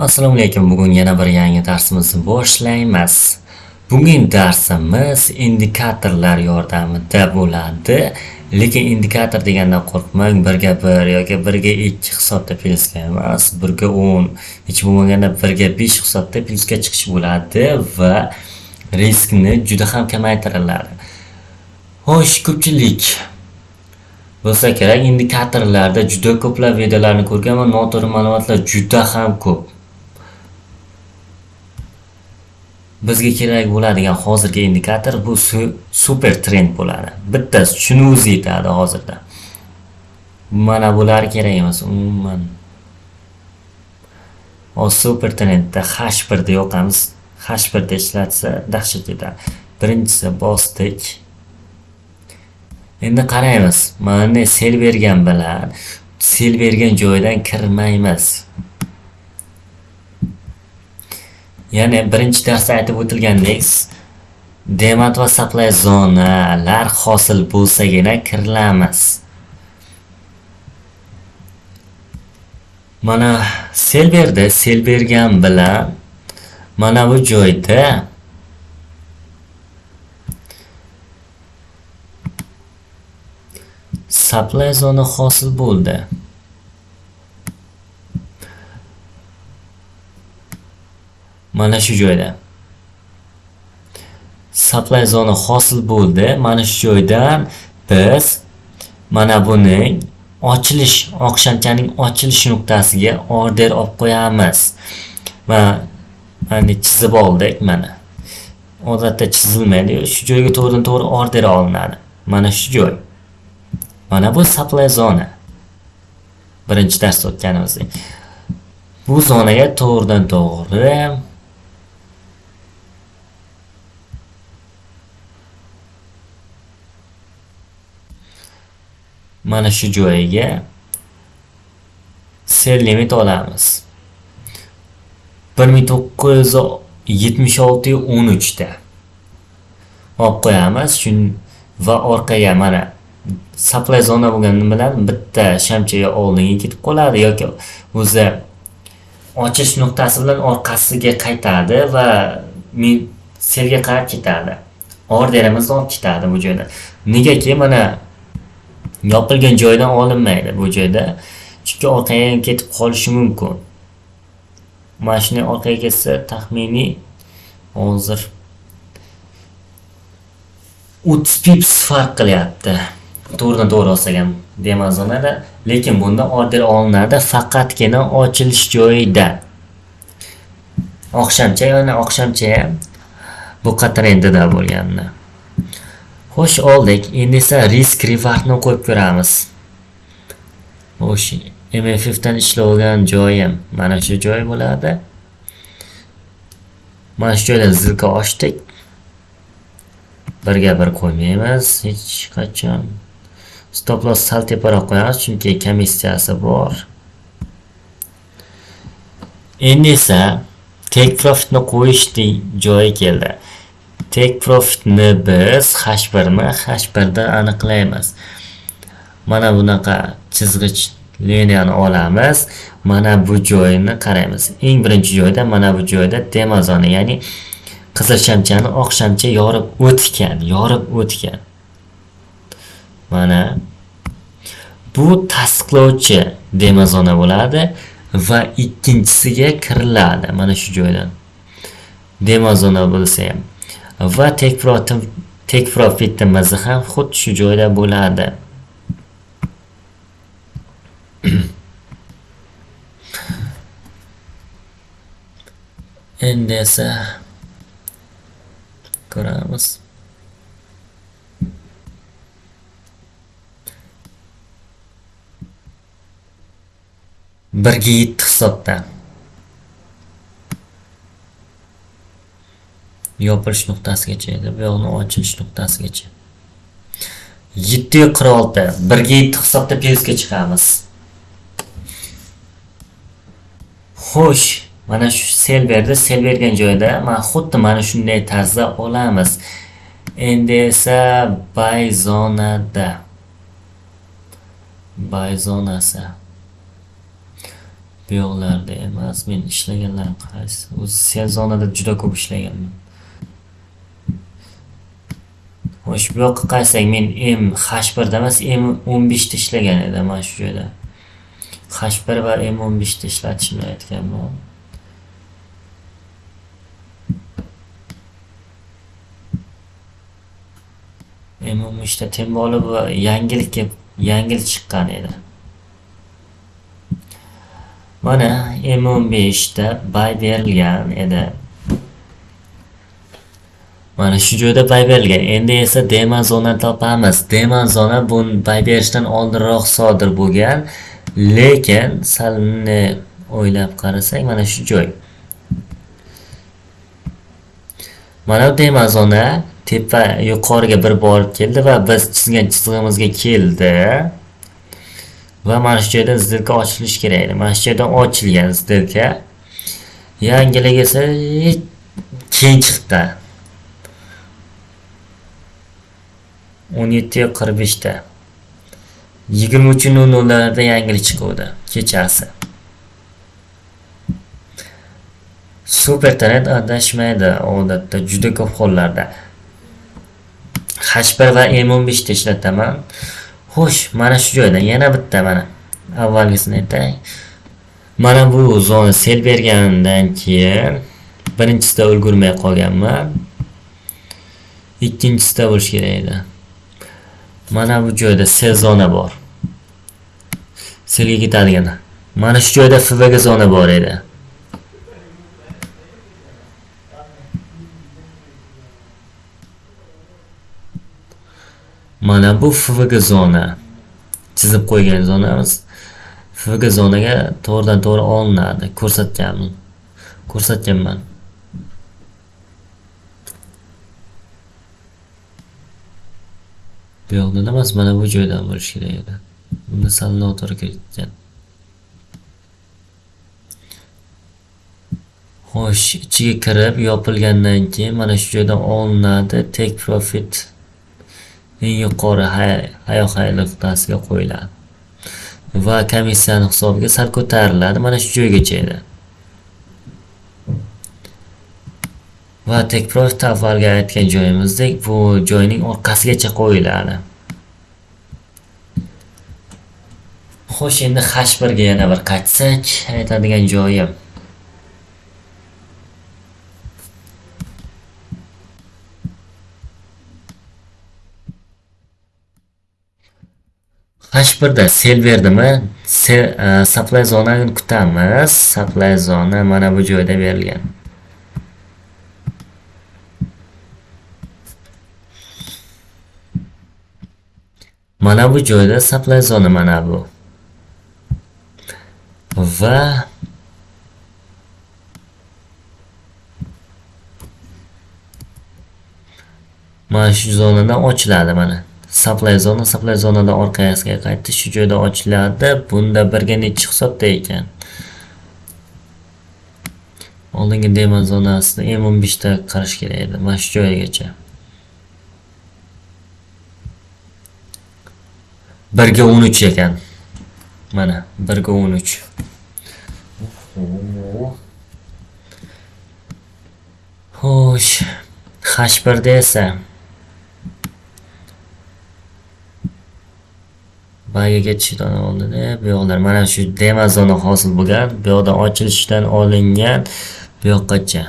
Assalomu alaykum. Bugun yana bir yangi darsimizni boshlaymiz. bugungi darsimiz indikatorlar yordamida bo'ladi. Lekin indikator degandan qo'rqmang, birga bir yoki birga ikki hisobda plyusga emas, birga o'n hech bo'lmaganda birga besh hisobda plyusga chiqish bo'ladi va riskni juda ham kamaytiriladi Xo'sh, ko'pchilik bo'lsa kerak indikatorlarda juda ko'plab videolarni ko'rganman, noto'g'ri ma'lumotlar juda ham ko'p. Bizga kerak bo'ladigan hozirgi indikator bu super trend bo'ladi. Bittasi tushunuvimiz yetadi hozirda. Mana bular kerak emas umuman. Hozir super trendda h birda yoqamiz. H birda ishlatsa dahshat yetadi birinchisi bosdik. Endi qaraymiz. Mana sel bergan bilan sel bergan joydan kirmaymiz. Ya'ni birinchi darsda aytib o'tilgandek, demat va supply zonalar hosil bo'lsagina kirilamiz. Mana sel berdi, sel bergan bilan mana bu joyda supply zona hosil bo'ldi. Mana shu joyda. Supply zona hosil bo'ldi. Mana shu joydan biz mana buning ochilish oqshamchaning ochilish nuqtasiga order olib qo'yamiz. Va mana chizib oldik mana. Odatda chizilmaydi. Shu joyga to'g'ridan to'g'ri order olinadi. Mana shu joy. Mana bu supply zona. Birinchi darsda o'tganimizdek. Bu zonaga to'g'ridan to'g'ri mana shu joyiga sel limit olamiz. 1976 da olib qo'yamiz shun va orqaga mana supply zona bo'lgani bilan bitta shamchaga oldinga ketib qoladi yoki o'zi ochish nuqtasi bilan orqasiga qaytadi va selga qarab ketadi. Orderimizni olib ketadi bu joyda. Negaki mana yopilgan joydan olinmaydi bu joyda. Chunki orqaga ketib qolishi mumkin. Mana shunday orqaga ketsa taxminiy hozir o'ttiz pips farq qilyapti. To'g'ridan to'g'ri olsak ham demazonada lekin bunda order olinadi faqatgina ochilish joyida. Oqshamcha yana oqshamcha ham bu endida bo'lganda. Xo'sh, oldik. Endi esa risk rewardni qo'yib ko'ramiz. Xo'sh, MFF dan ishlovgan joyim mana shu joy bo'ladi. Mana shu joydan zilka ochdik. Birga bir qo'ymaymiz hech qachon. Stop loss sal teparoq qo'yamiz chunki komissiyasi bor. Endi esa take profitni qo'yish joyi keldi. Take profitni biz h1 mi h1 da aniqlaymiz. Mana bunaqa chizg'ich liniyani olamiz. Mana bu joyini qaraymiz. Eng birinchi joyda mana bu joyda demazoni ya'ni qizil shamchani oq shamcha yorib o'tgan yorib o'tgan. Mana bu tasdiqlovchi demazona bo'ladi va ikkinchisiga kiriladi. Mana shu joydan demazona bo'lsa ham. Va take profit take profitimiz ham xuddi shu joyda bo'ladi. Endi esa ko'ramiz. Birga yetti hisobda. Yopilish nuqtasigacha edi bu yoqni ochilish nuqtasigacha. Yetti qirq olti birga yetti hisobda plyusga chiqamiz. Xo'sh mana shu sel berdi sel bergan joyda mana xuddi mana shunday tarzda olamiz. Endi esa bay zonada bay zonasi bu yoqlarda emas men ishlaganlarim qaysi? O'zi sel zonada juda ko'p ishlaganman. Xo'sh bu yoqqa qarasak men m h birda emas m o'n beshda ishlagan edim mana shu joyda. H bir va m o'n beshda ishlatishni aytganman m o'n beshda temboli va yangilik yangilik chiqqan edi. Mana m o'n beshda bay berilgan edi. Mana shu joyda bay berilgan. Endi esa demon zona topamiz. Demon zona bu bay berishdan oldinroq sodir bo'lgan. Lekin sal o'ylab qarasak mana shu joy. Mana bu demon zona tepa yuqoriga bir borib keldi va biz chizgan chizig'imizga keldi. Va mana shu joyda zilka ochilishi kerak edi. Mana shu joydan ochilgan zilka yangilik esa keyin chiqdi. O'n yetti qirq beshda. Yigirma uch nol nollarda yangilik chiquvdi kechasi. Supertanet adashmaydi odatda juda ko'p hollarda. H1 va m15 da ishlataman. Xo'sh mana shu joydan yana bitta mana. Avvalgisini aytay. Mana bu zona sel bergandan keyin birinchisida ulgurmay qolganman. Ikkinchisida bo'lishi kerak edi. Mana bu joyda sel zona bor selga ketadigan mana shu joyda fvg zona bor edi. Mana bu fvg zona. Chizib qo'ygan zonamiz fvg zonaga to'g'ridan to'g'ri olinadi. Ko'rsatganman. Ko'rsatganman. Bu yoqdan emas mana bu joydan bo'lishi kerak edi. Buni sal noto'g'ri ketgan. Xo'sh ichiga kirib yopilgandan keyin mana shu joydan olinadi. Take profit eng yuqori hayoqay nuqtasiga qo'yiladi. Va komissiyani hisobiga sal ko'tariladi. Mana shu joygacha edi. Va tekprofit avvalgi aytgan joyimizdek bu joyning orqasigacha qo'yiladi. Xo'sh endi h birga yana bir qaytsak aytadigan joyim. H birda sel berdimi? E, supply zonani kutamiz. Supply zona mana bu joyda berilgan. Mana bu joyda supply zona mana bu. Va mana shu zonadan ochiladi mana. Supply zona supply zonadan orqasiga qaytdi shu joyda ochiladi. Bunda birga nechi hisobda ekan? Oldingi demo zonasida m o'n beshda qarash kerak edi. Mana shu joygacha. Birga o'n uch ekan. Mana birga o'n uch. Xo'sh h birda esa bagiga ketishdan oldin bu yoqlar. Mana shu demo zona hosil bo'lgan bu yoqdan ochilishdan olingan bu yoqqacha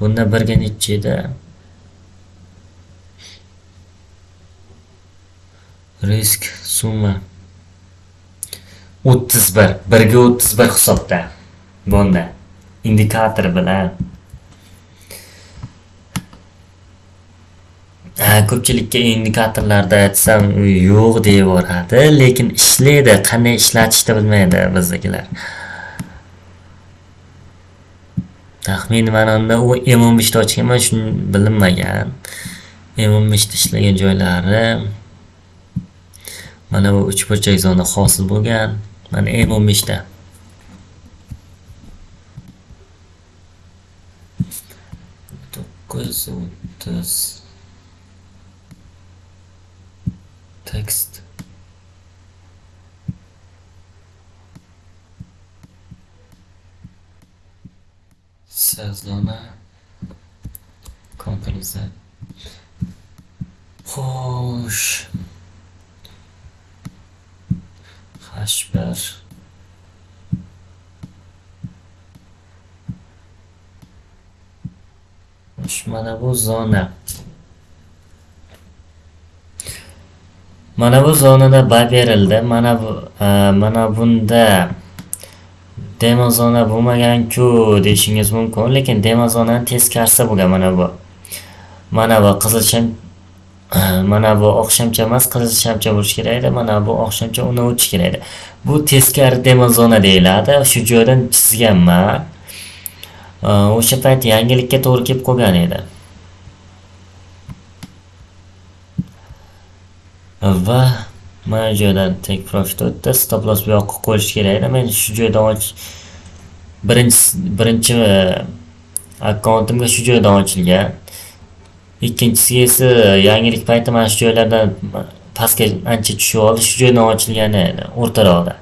bunda birga nechi edi risk summa. O'ttiz bir birga o'ttiz bir hisobda. Bunda indikator bilan. Ko'pchilikka indikatorlarda aytsam yo'q deyaveradi lekin ishlaydi. Qanday ishlatishni bilmaydi bizdagilar. Taxminan ma'noda unda u m o'n beshda ochganman shuni bilinmagan. M o'n beshda ishlagan joylari mana bu uch burchak zona hosil bo'lgan mana m o'n beshda to'qqiz o'ttiz tekst sezona komplizat xo'sh H1 mana bu zona. Mana bu zonada bay berildi. Mana bu e, mana bunda demo zona bo'lmagan-ku deyishingiz mumkin. Lekin demo zonani teskarisi bo'lgan mana bu. Mana bu qizil mana bu oq shamcha emas qizil shamcha bo'lishi kerak edi. Mana bu oq shamcha undan o'tishi kerak edi. Bu teskari demo zona deyiladi. Shu joydan chizganman. O'sha payt yangilikka to'g'ri kelib qolgan edi. Va mana shu joydan tek profit o'tdi. Stop loss bu yoqqa qo'yish kerak edi. Men shu joydan och birinchi birinchi akkauntimga shu joydan ochilgan. Ikkinchisi esa yangilik payti mana shu joylardan pastga ancha tushib oldi. Shu joydan ochilgan edi o'rtaroqda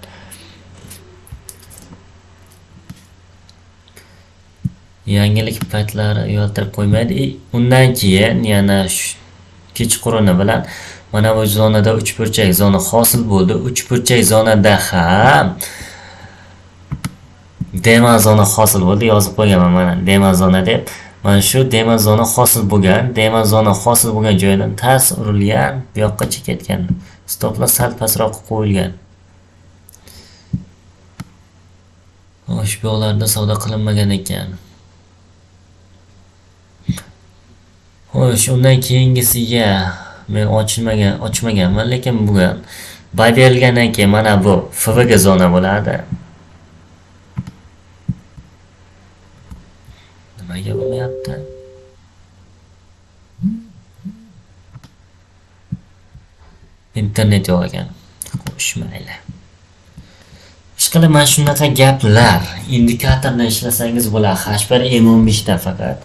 yangilik paytlari uyaltirib qo'ymaydi. E, undan keyin yana kechquruni bilan mana bu zonada uchburchak zona hosil bo'ldi. Uchburchak zonada ham dema zona hosil bo'ldi. Yozib qo'yganman mana dema zona deb. Mana shu dema zona hosil bo'lgan dema zona hosil bo'lgan joydan tas urilgan bu yoqqacha ketgan. Stoplar sal pastroq qo'yilgan. Ushbu yoqlarda savdo qilinmagan ekan. Xo'sh undan keyingisiga men ochilmagan ochmaganman lekin bugun bay berilgandan keyin mana bu fvg zona bo'ladi. Nimaga bo'lyapti internet yo'q ekan xo'sh mayli ishqilib mana shunaqa gaplar indikatorni ishlasangiz bo'ladi h bir m o'n beshda faqat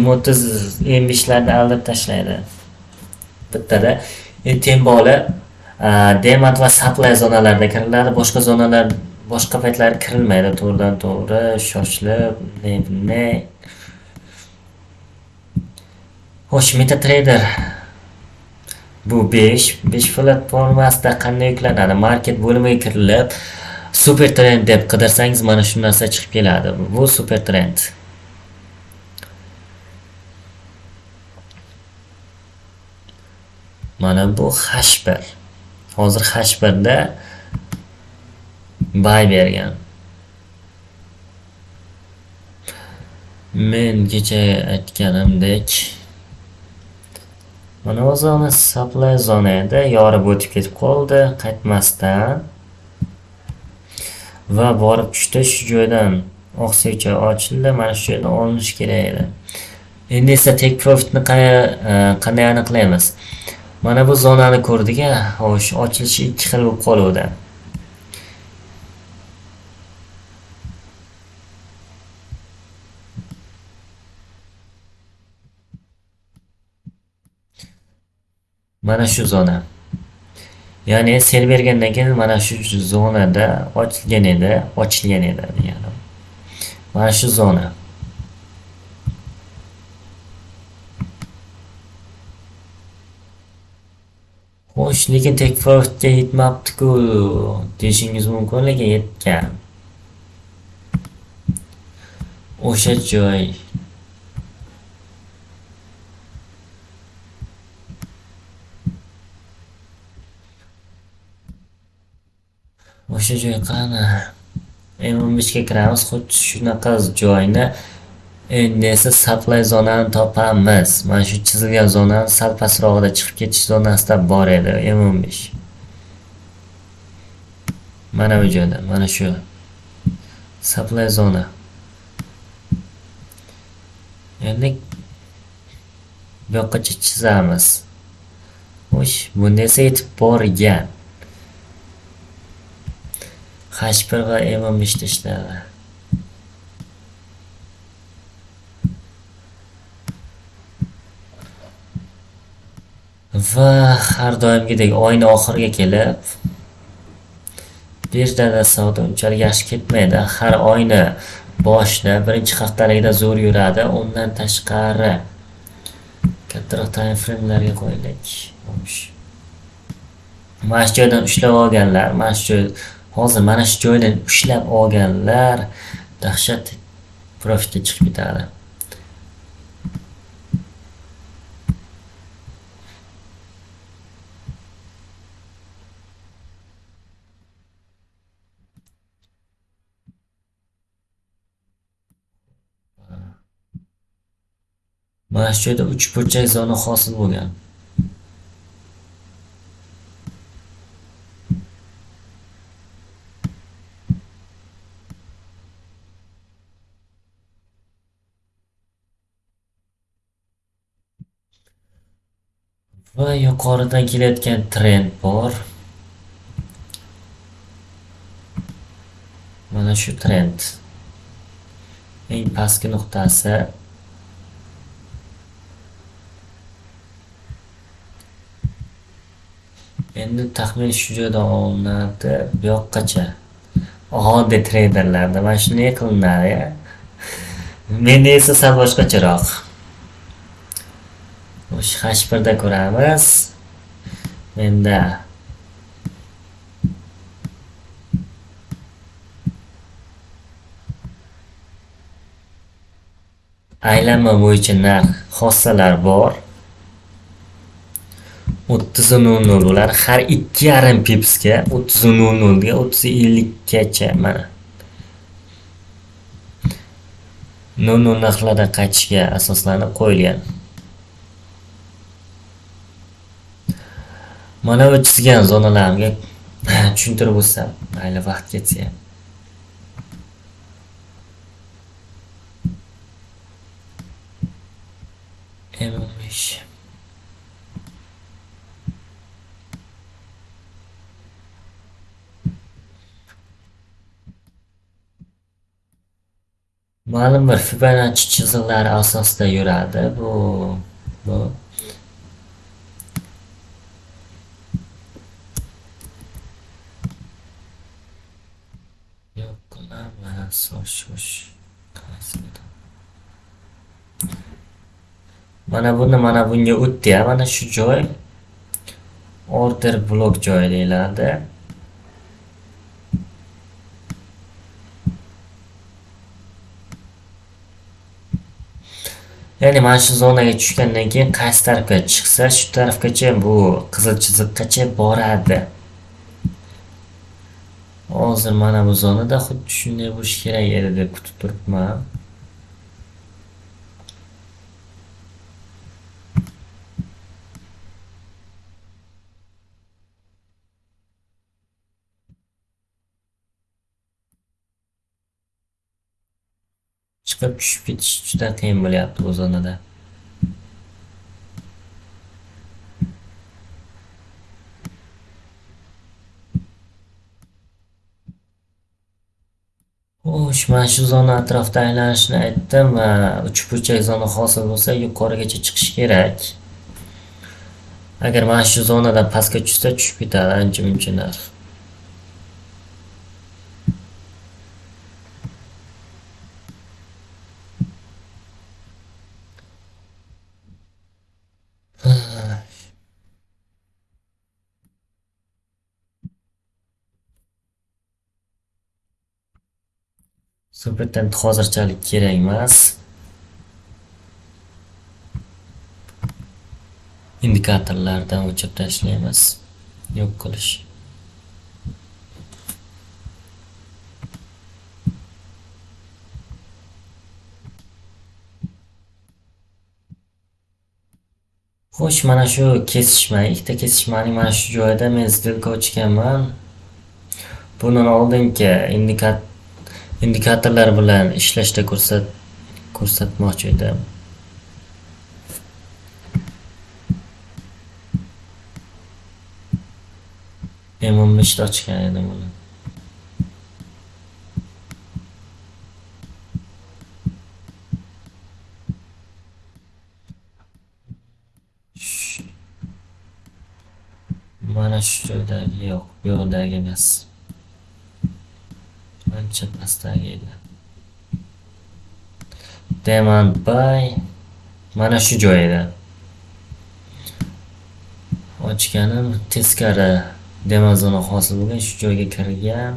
m o'ttiz e m beshlarni aldab tashlaydi bittada temboli e demat va supply zonalarida kiriladi boshqa zonalar boshqa paytlar kirilmaydi to'g'ridan to'g'ri shoshilib ne xo'sh metatrader bu 5 5 platformasida qanday yuklanadi? Market bo'limiga kirilib super trend deb qidirsangiz mana shu narsa chiqib keladi. Bu super trend. Mana bu h1 hozir h1da bay bergan. Men kecha aytganimdek mana supply zona edi yorib o'tib ketib qoldi qaytmasdan. Va borib tushdi shu joydan. Oqsuycha ochildi mana shu joydan olinishi kerak edi. Endi esa take profitni e, qanday aniqlaymiz? Mana bu zonani ko'rdik a xo'sh ochilishi ikki xil bo'lib qoluvdi. Mana shu zona. Ya'ni sel bergandan keyin mana shu zonada ochilgan edi ochilgan edi degani mana shu zona. Xo'sh lekin tekfurga yetmabdiku deyishingiz mumkin lekin yetgan. O'sha joy. O'sha joy qani? M15 ga kiramiz xuddi shunaqa joyni. Endi esa supply zonani topamiz. Mana shu chizilgan zonani sal pastrog'ida chiqib ketish zonasida bor edi m o'n besh. Mana bu joyda mana shu supply zona. Endi bu yoqqacha chizamiz. Xo'sh bunda esa yetib borgan. H bir va m o'n va har doimgidek oyni oxiriga kelib birdada savdo unchalik yaxshi ketmaydi. Har oyni boshida birinchi haftaligida zo'r yuradi. Undan tashqari kattaroq time framelarga qo'yaylik mana shu joydan ushlab olganlar mana shu joy hozir mana shu joydan ushlab olganlar dahshat profitga chiqib ketadi. Mana shu joyda uch burchak zona hosil bo'lgan. Va yuqoridan kelayotgan trend bor. Mana shu trend. Eng pastki nuqtasi. Endi taxmin shu joydan olinadi. Bu yoqqacha. Oddiy treyderlarda mana shunday qilinadi menda esa sal boshqacharoq. Xo'sh hash birda ko'ramiz. Menda. Aylanma bo'yicha narx xossalar bor. o'ttiz nol nol ular har ikki yarim pipsga o'ttiz nol nolga o'ttiz ellikkacha mana. Nol nol narxlardan qaytishga asoslanib qo'yilgan. Mana bu chizgan zonalarimga tushuntirib o'tsam mayli vaqt ketsa ham. M o'n besh ma'lum bir Fibonacci chiziqlari asosida yuradi. Bu bu mana buni mana bunga o'tdi mana shu joy order blok joyi deyiladi ya'ni mana shu zonaga tushgandan keyin qaysi tarafga chiqsa shu tarafgacha bu qizil chiziqgacha boradi hozir mana bu zonada xuddi shunday bo'lishi kerak edi deb kutib turibman. Chiqib tushib ketish juda qiyin bo'lyapti bu zonada. Xo'sh mana shu zona atrofida aylanishni aytdim va uchburchak zona hosil bo'lsa yuqorigacha chiqish kerak. Agar mana shu zonadan pastga tushsa tushib ketadi ancha muncha narx Supertent hozirchalik kerak emas. Indikatorlardan o'chirib tashlaymiz. Yo'q qilish. Xo'sh, mana shu kesishma, ikkita kesishmaning mana shu joyida men stilka ochganman. Bundan oldingi indikator indikatorlar bilan ishlashda ko'rsat ko'rsatmoqchi edim. Men o'n ochgan edim uni mana shu joydagi yo'q bu yoqdagi emas. Ancha pastdagi edi Demand by mana shu joyda. Ochganim teskari demazona hosil bo'lgan shu joyga kirgan.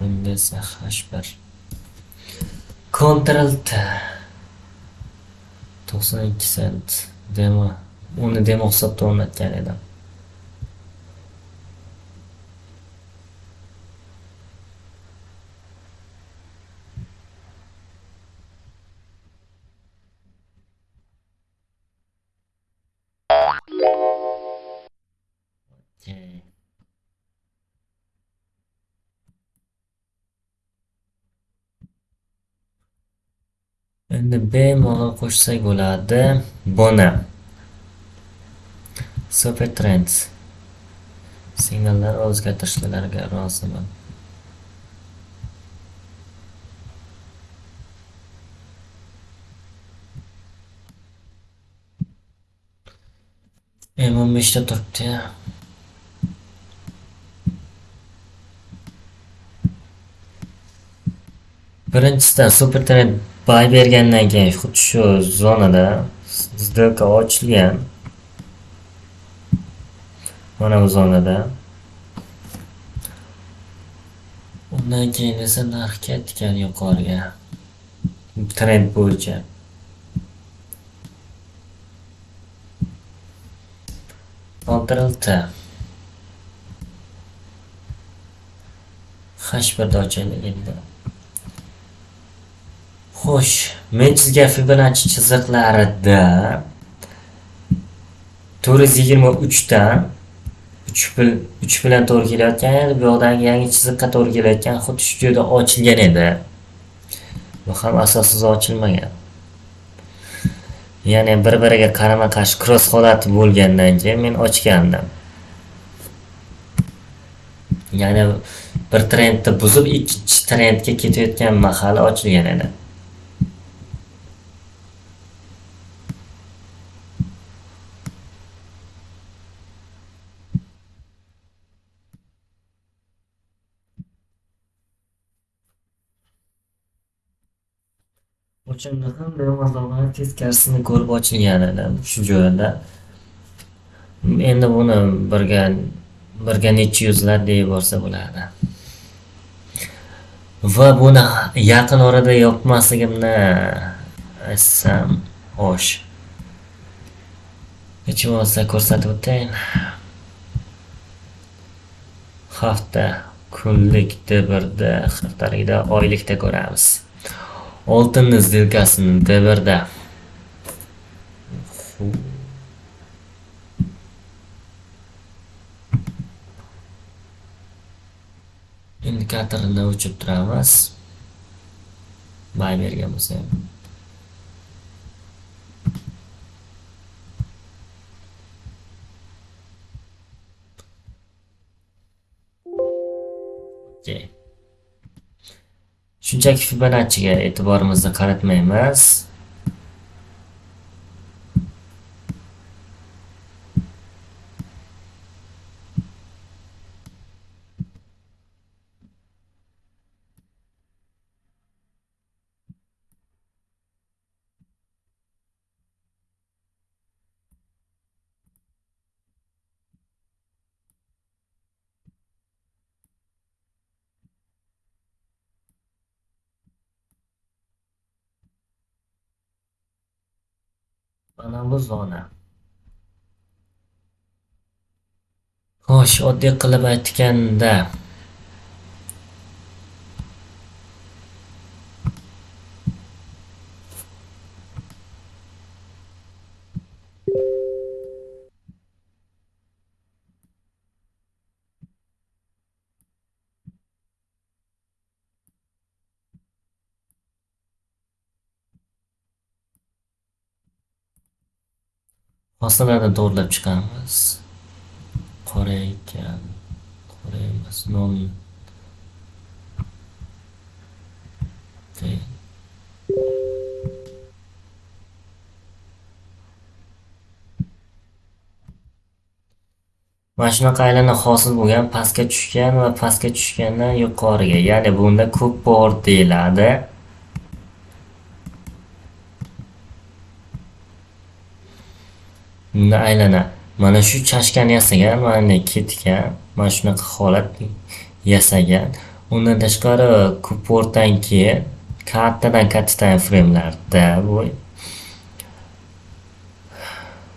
Bunda esa H1 Ctrl T 92 sent demo uni demo o'rnatgan edim. endi Endi bemalol qo'shsak bo'ladi. bona Super Trends signallar o'zgartirishlarga roziman. M15 ta turibdi. Birinchisidan Super Trend bay bergandan keyin xuddi shu zonada сделка ochilgan. Mana bu zonada. Undan keyin esa narx ketgan yuqoriga. Trend bo'yicha. Ctrl T. H1 da ochaylik endi. Xo'sh, men chizgan Fibonacci chiziqlarida 423 dan 3 bil 3 bilan to'g'ri kelayotgan edi. Bu yoqdagi yangi chiziqqa to'g'ri kelayotgan xuddi shu joyda ochilgan edi. Bu ham asossiz ochilmagan. Ya'ni bir-biriga qarama-qarshi cross holati bo'lgandan keyin men ochgandim. Ya'ni bir trendni buzib ikkinchi trendga ketayotgan mahali ochilgan edi. O'shanda ham darvozani teskarisini ko'rib ochilganidan shu joyda. Endi buni birga birga necha yuzlar deb yuborsa bo'ladi. Va buni yaqin orada yopmasligimni aytsam xo'sh. Hech bo'lmasa ko'rsatib o'tayin. Hafta, kunlik, birda haftalikda, oylikda ko'ramiz. Oltin сделкасini D1da indikatorni o'chirib turamiz. Bay bergan bo'lsa ham okay. Shunchaki Fibonacciga e'tiborimizni qaratmaymiz. Mana zona. Xo'sh, oddiy qilib aytganda Hosillarni to'g'irlab chiqamiz. Qora ekan. Qora emas, non. Okay. mana shunaqa aylana hosil bo'lgan pastga tushgan va pastga tushgandan yuqoriga ya'ni bunda ko'p bor deyiladi unda aylana mana shu chashkani yasagan mana ketgan mana shunaqa holat yasagan. Undan tashqari kuportdan keyin kattadan katta time framelarda bu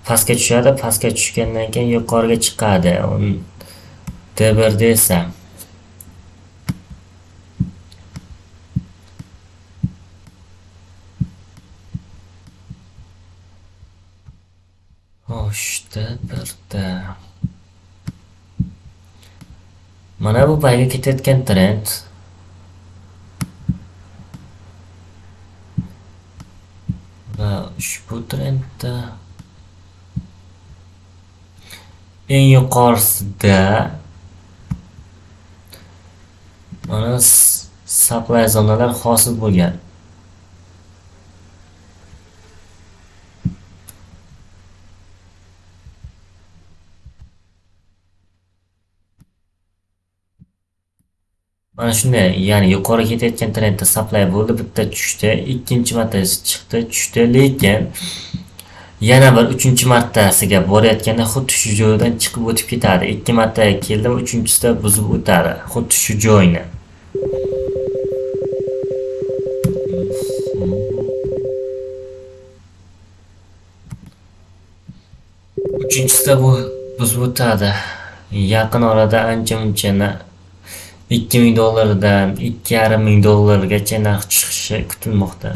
pastga tushadi pastga tushgandan keyin yuqoriga chiqadi. D1da esa uchta birda mana bu payga ketayotgan trend? Va ushbu trendda eng yuqorisida mana supply zonalar hosil bo'lgan. Mana shunday ya'ni yuqori ketayotgan trendda supply bo'ldi bitta tushdi ikkinchi marta chiqdi tushdi. Lekin yana bir uchinchi martasiga borayotganda xuddi shu joydan chiqib o'tib ketadi. Ikki marta keldim, uchinchisida buzib o'tadi xuddi shu joyni. Uchinchisida bu buzib o'tadi. Yaqin orada ancha muncha ikki ming dollardan ikki yarim ming dollargacha narx tushishi kutilmoqda.